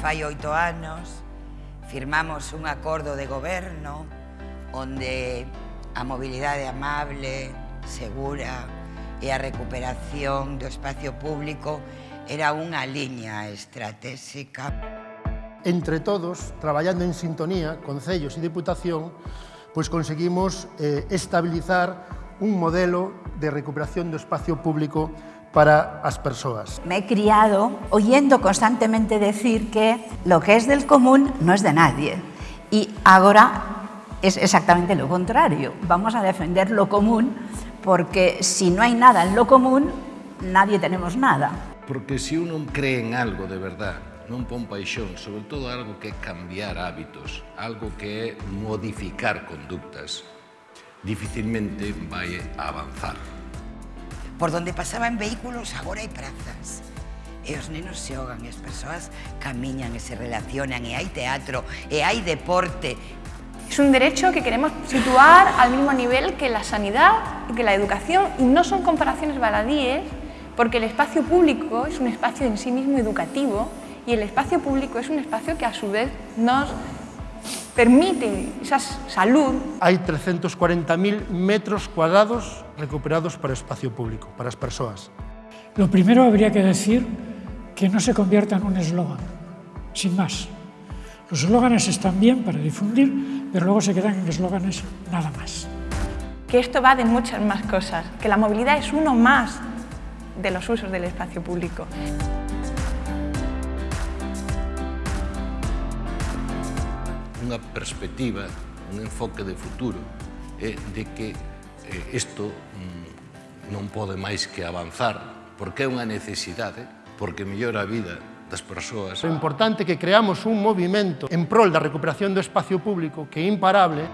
fai oito anos, firmamos un acordo de goberno onde a mobilidade amable, segura e a recuperación do espacio público era unha liña estratégica. Entre todos, traballando en sintonía, concellos e deputación, pois conseguimos eh, estabilizar un modelo de recuperación do espacio público para as persoas. Me he criado oyendo constantemente decir que lo que es del común no es de nadie. Y ahora es exactamente lo contrario. Vamos a defender lo común porque si no hay nada en lo común, nadie tenemos nada. Porque si uno cree en algo de verdad, non pon paixón, sobre todo algo que é cambiar hábitos, algo que é modificar conductas, dificilmente vai a avanzar. Por donde pasaban vehículos agora hai prazas. E os nenos xogan, e as persoas camiñan e se relacionan, e teatro, e deporte. Es un derecho que queremos situar al mismo nivel que la sanidad y que la educación, y no son comparaciones baladíes, porque el espacio público es un espacio en sí mismo educativo y el espacio público es un espacio que a su vez nos permite esa salud. Hai 340.000 metros cuadrados recuperados para espacio público, para as persoas. Lo primero habría que decir que no se convierta en un eslogan, sin más. Los eslóganes están bien para difundir, pero luego se quedan en eslóganes nada más. Que esto va de muchas más cosas, que la movilidad es uno más de los usos del espacio público. unha perspectiva, un enfoque de futuro, eh, de que eh, isto mm, non pode máis que avanzar, porque é unha necesidade, porque mellora a vida das persoas. É importante que creamos un movimento en prol da recuperación do espacio público que é imparable,